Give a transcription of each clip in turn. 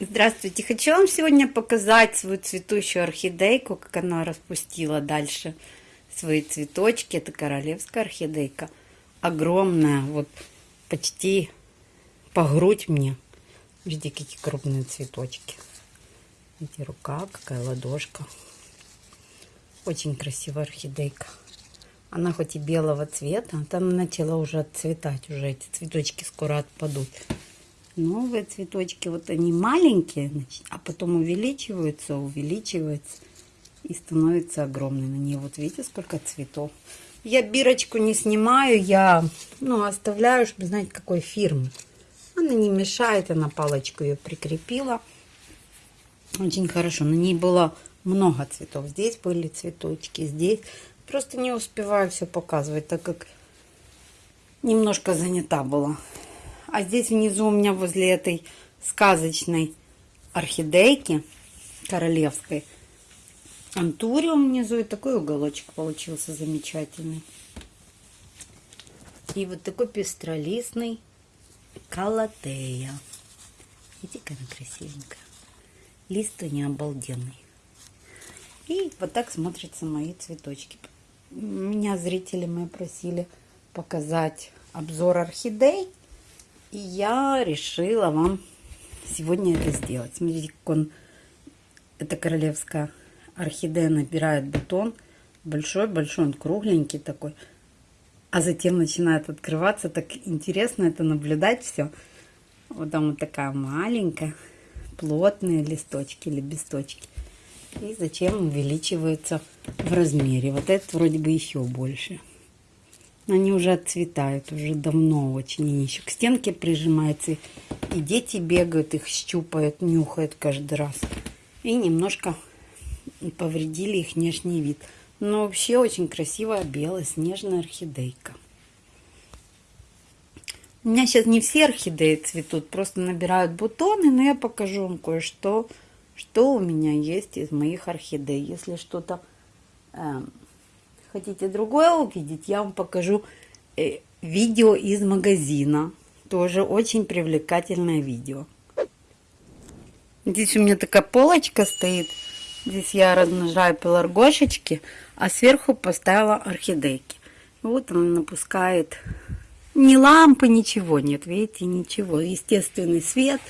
Здравствуйте! Хочу вам сегодня показать свою цветущую орхидейку, как она распустила дальше свои цветочки. Это королевская орхидейка. Огромная, вот почти по грудь мне. Видите, какие крупные цветочки. Видите, рука, какая ладошка. Очень красивая орхидейка. Она хоть и белого цвета, там начала уже отцветать, уже эти цветочки скоро отпадут новые цветочки. Вот они маленькие, а потом увеличиваются, увеличиваются и становятся огромными. На ней вот видите, сколько цветов. Я бирочку не снимаю, я ну, оставляю, чтобы знать, какой фирмы. Она не мешает, я на палочку ее прикрепила. Очень хорошо. На ней было много цветов. Здесь были цветочки, здесь. Просто не успеваю все показывать, так как немножко занята была. А здесь внизу у меня возле этой сказочной орхидейки королевской антуриум внизу. И такой уголочек получился замечательный. И вот такой пестролистный калатея. Видите, какая она красивенькая. Лист не обалденный. И вот так смотрятся мои цветочки. Меня зрители мои просили показать обзор орхидей. И я решила вам сегодня это сделать. Смотрите, как он, это королевская орхидея набирает бутон. Большой-большой, он кругленький такой. А затем начинает открываться. Так интересно это наблюдать все. Вот там вот такая маленькая, плотные листочки, лепесточки. И зачем увеличивается в размере. Вот этот вроде бы еще больше. Они уже отцветают, уже давно очень. Они еще к стенке прижимаются. И дети бегают, их щупают, нюхают каждый раз. И немножко повредили их внешний вид. Но вообще очень красивая белая снежная орхидейка. У меня сейчас не все орхидеи цветут, просто набирают бутоны, но я покажу вам кое-что, что у меня есть из моих орхидей. Если что-то э, хотите другое увидеть, я вам покажу э, видео из магазина. Тоже очень привлекательное видео. Здесь у меня такая полочка стоит. Здесь я размножаю пеларгошечки, а сверху поставила орхидейки. Вот он напускает ни лампы, ничего нет. Видите, ничего. Естественный свет.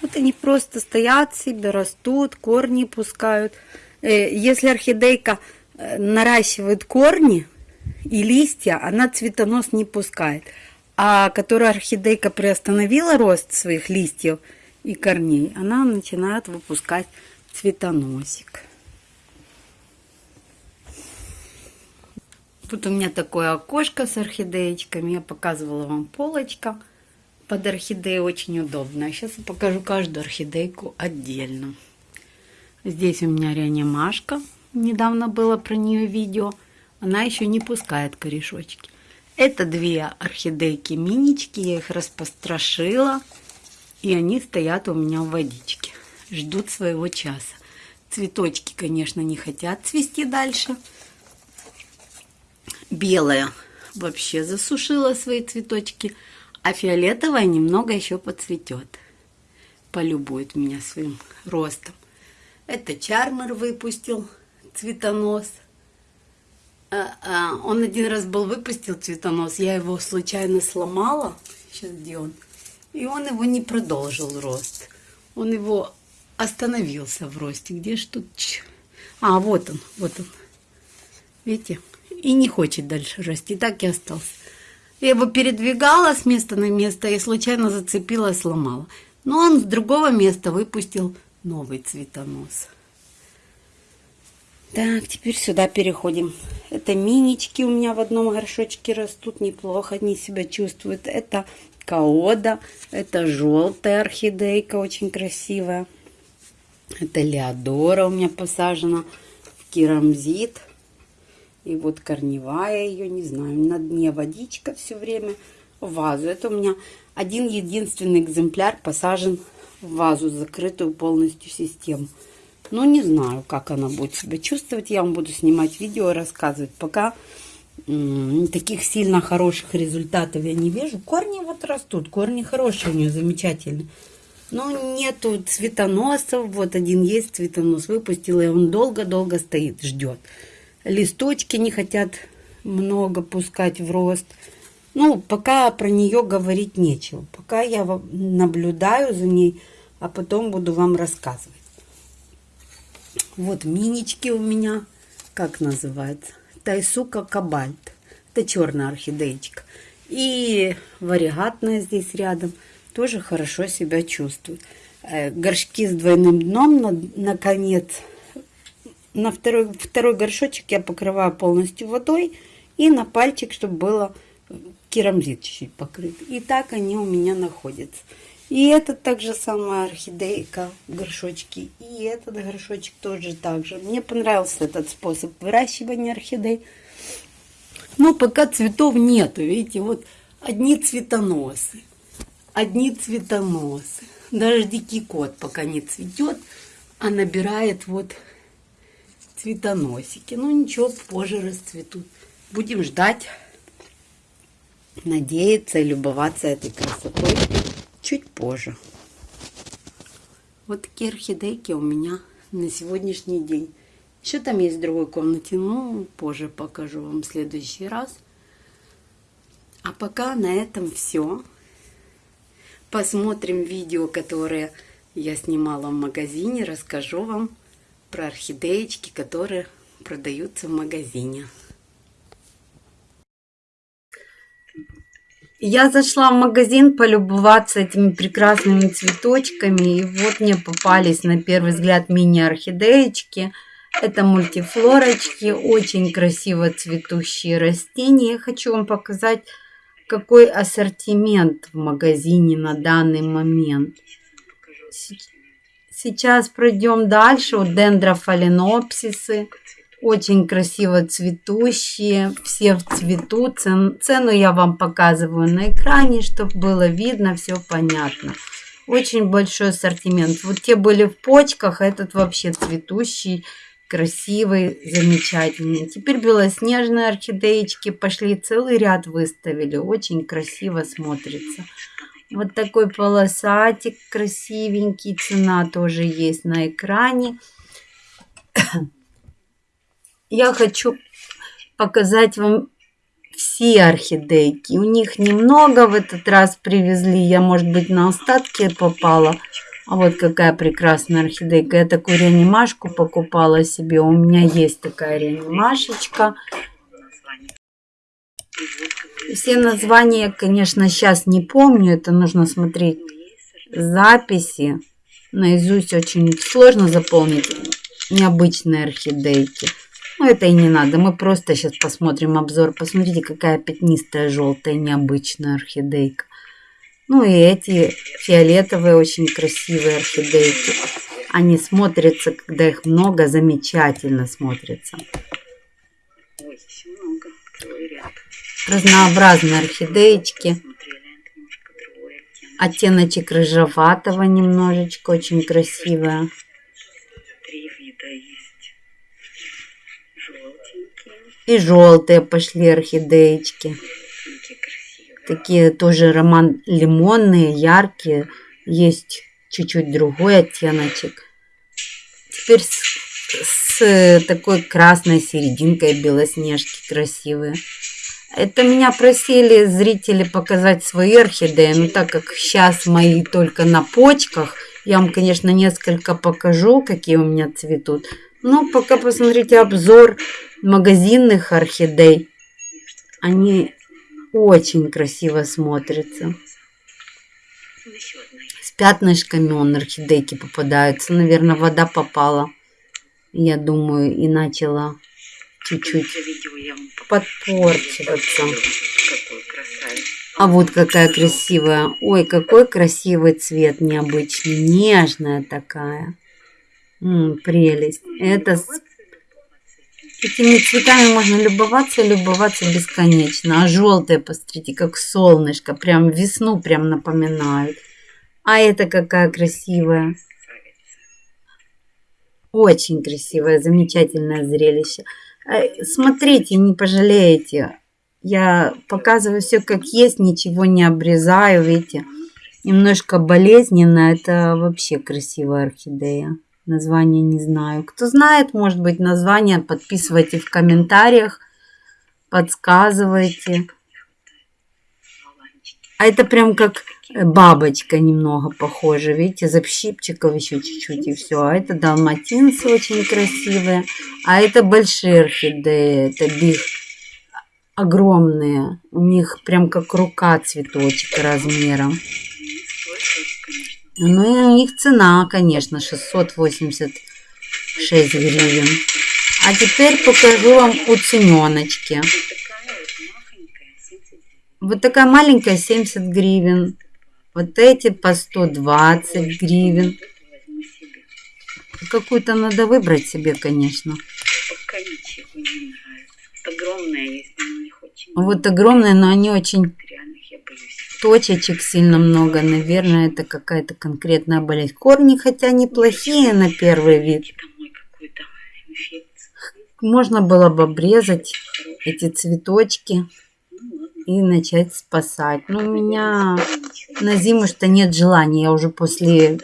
Вот они просто стоят себе, растут, корни пускают. Э, если орхидейка наращивает корни и листья, она цветонос не пускает. А которая орхидейка приостановила рост своих листьев и корней, она начинает выпускать цветоносик. Тут у меня такое окошко с орхидеечками. Я показывала вам полочка под орхидеей. Очень удобно. Сейчас я покажу каждую орхидейку отдельно. Здесь у меня реанимашка недавно было про нее видео, она еще не пускает корешочки. Это две орхидейки минички, я их распострошила, и они стоят у меня в водичке, ждут своего часа. Цветочки, конечно, не хотят цвести дальше. Белая вообще засушила свои цветочки, а фиолетовая немного еще подцветет. Полюбует меня своим ростом. Это чармер выпустил цветонос. А, а, он один раз был выпустил цветонос, я его случайно сломала. Сейчас где он? И он его не продолжил рост. Он его остановился в росте. Где ж тут? А, вот он, вот он. Видите? И не хочет дальше расти. Так и остался. Я его передвигала с места на место и случайно зацепила сломала. Но он с другого места выпустил новый цветонос. Так, теперь сюда переходим. Это минички у меня в одном горшочке растут неплохо, они себя чувствуют. Это каода, это желтая орхидейка, очень красивая. Это леодора у меня посажена в керамзит. И вот корневая ее, не знаю, на дне водичка все время в вазу. Это у меня один единственный экземпляр посажен в вазу, закрытую полностью систему. Но не знаю, как она будет себя чувствовать. Я вам буду снимать видео рассказывать. Пока таких сильно хороших результатов я не вижу. Корни вот растут. Корни хорошие у нее, замечательные. Но нету цветоносов. Вот один есть цветонос. Выпустила, и он долго-долго стоит, ждет. Листочки не хотят много пускать в рост. Ну, пока про нее говорить нечего. Пока я наблюдаю за ней, а потом буду вам рассказывать. Вот минички у меня, как называется, Тайсука Кабальт. Это черная орхидеечка. И варигатная здесь рядом тоже хорошо себя чувствует. Э, горшки с двойным дном, на, наконец, на второй, второй горшочек я покрываю полностью водой и на пальчик, чтобы было керамзит чуть-чуть покрыт. И так они у меня находятся. И это также самая орхидейка в горшочке. И этот горшочек тоже так же. Мне понравился этот способ выращивания орхидей. Но пока цветов нету. Видите, вот одни цветоносы. Одни цветоносы. Даже дикий кот пока не цветет, а набирает вот цветоносики. Ну ничего, позже расцветут. Будем ждать, надеяться и любоваться этой красотой чуть позже. Вот такие орхидейки у меня на сегодняшний день. Еще там есть в другой комнате, ну, позже покажу вам в следующий раз. А пока на этом все. Посмотрим видео, которое я снимала в магазине. Расскажу вам про орхидеечки, которые продаются в магазине. Я зашла в магазин полюбоваться этими прекрасными цветочками. И вот мне попались на первый взгляд мини-орхидеечки. Это мультифлорочки, очень красиво цветущие растения. Я хочу вам показать, какой ассортимент в магазине на данный момент. Сейчас пройдем дальше. Вот дендрофаленопсисы очень красиво цветущие, все в цвету. Цен, цену я вам показываю на экране, чтобы было видно, все понятно. Очень большой ассортимент. Вот те были в почках, а этот вообще цветущий, красивый, замечательный. Теперь белоснежные орхидеечки пошли, целый ряд выставили. Очень красиво смотрится. Вот такой полосатик красивенький. Цена тоже есть на экране я хочу показать вам все орхидейки. У них немного в этот раз привезли. Я, может быть, на остатки попала. А вот какая прекрасная орхидейка. Я такую реанимашку покупала себе. У меня есть такая реанимашечка. Все названия, конечно, сейчас не помню. Это нужно смотреть записи. Наизусть очень сложно заполнить необычные орхидейки. Ну, это и не надо. Мы просто сейчас посмотрим обзор. Посмотрите, какая пятнистая, желтая, необычная орхидейка. Ну и эти фиолетовые, очень красивые орхидейки. Они смотрятся, когда их много, замечательно смотрятся. Разнообразные орхидеечки. Оттеночек рыжеватого немножечко, очень красивая. И желтые пошли орхидеечки. Такие тоже роман лимонные, яркие. Есть чуть-чуть другой оттеночек. Теперь с, с такой красной серединкой белоснежки красивые. Это меня просили зрители показать свои орхидеи, но так как сейчас мои только на почках, я вам, конечно, несколько покажу, какие у меня цветут. Но пока посмотрите обзор магазинных орхидей. Они очень красиво смотрятся. С пятнышками он орхидейки попадаются. Наверное, вода попала. Я думаю, и начала чуть-чуть подпорчиваться. А вот какая красивая. Ой, какой красивый цвет необычный. Нежная такая. М -м, прелесть. Это Этими цветами можно любоваться любоваться бесконечно. А желтые, посмотрите, как солнышко. Прям весну прям напоминают. А это какая красивая. Очень красивое, замечательное зрелище. Э, смотрите, не пожалеете. Я показываю все как есть, ничего не обрезаю, видите. Немножко болезненно. Это вообще красивая орхидея. Название не знаю. Кто знает, может быть, название, подписывайте в комментариях, подсказывайте. А это прям как бабочка немного похожа. Видите, запщипчиков еще чуть-чуть и все. А это далматинцы очень красивые. А это большие орхидеи. Это биг огромные. У них прям как рука цветочек размером. Ну и у них цена, конечно, 686 гривен. А теперь покажу вам уцененочки. Вот такая маленькая 70 гривен. Вот эти по 120 гривен. Какую-то надо выбрать себе, конечно. Вот огромные, но они очень точечек сильно много. Наверное, это какая-то конкретная болезнь. Корни, хотя неплохие на первый вид. Можно было бы обрезать эти цветочки и начать спасать. Но у меня на зиму что нет желания. Я уже после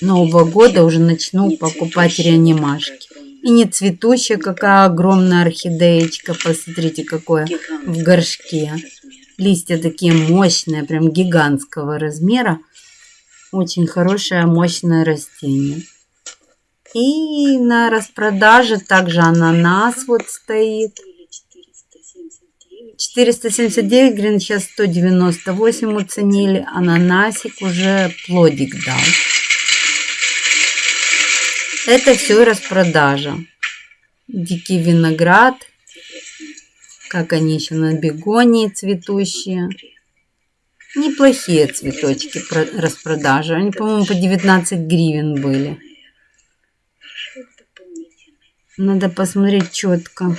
Нового года уже начну покупать реанимашки. И не цветущая, какая огромная орхидеечка. Посмотрите, какое в горшке. Листья такие мощные, прям гигантского размера. Очень хорошее, мощное растение. И на распродаже также ананас вот стоит. 479 гривен, сейчас 198 уценили. Ананасик уже плодик дал. Это все распродажа. Дикий виноград. Как они еще на бегонии цветущие. Неплохие цветочки распродажи. Они, по-моему, по 19 гривен были. Надо посмотреть четко.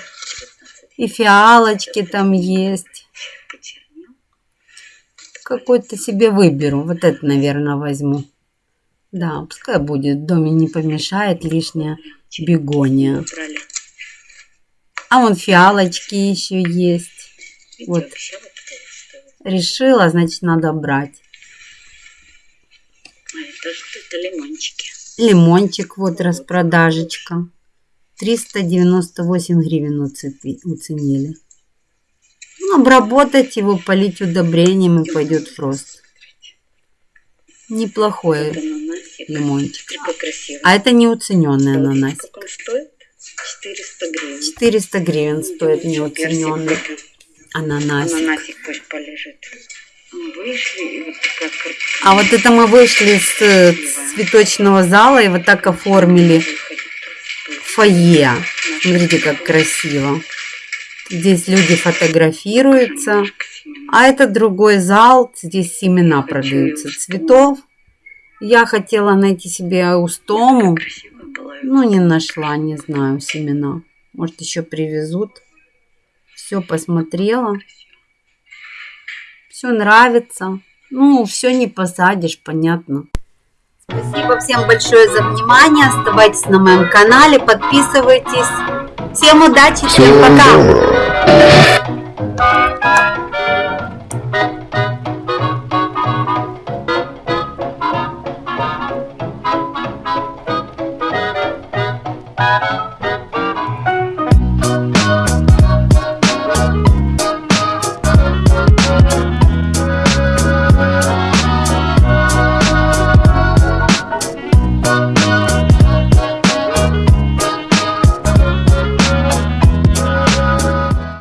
И фиалочки там есть. Какой-то себе выберу. Вот это, наверное, возьму. Да, пускай будет. В доме не помешает лишняя бегония. А вон фиалочки еще есть. Вот. Решила, значит, надо брать. А это лимончики? Лимончик, вот распродажечка. 398 гривен уценили. Ну, обработать его, полить удобрением и пойдет в рост. Неплохой лимончик. А это не уцененный ананасик. 400 гривен. 400 гривен стоит неуцененный ананасик. Ананасик пусть полежит. А вот это мы вышли с э, цветочного зала и вот так оформили фойе. Смотрите, как красиво. Здесь люди фотографируются. А это другой зал. Здесь семена продаются цветов. Я хотела найти себе устому. Ну, не нашла, не знаю, семена. Может, еще привезут. Все посмотрела. Все нравится. Ну, все не посадишь, понятно. Спасибо всем большое за внимание. Оставайтесь на моем канале, подписывайтесь. Всем удачи, всем пока.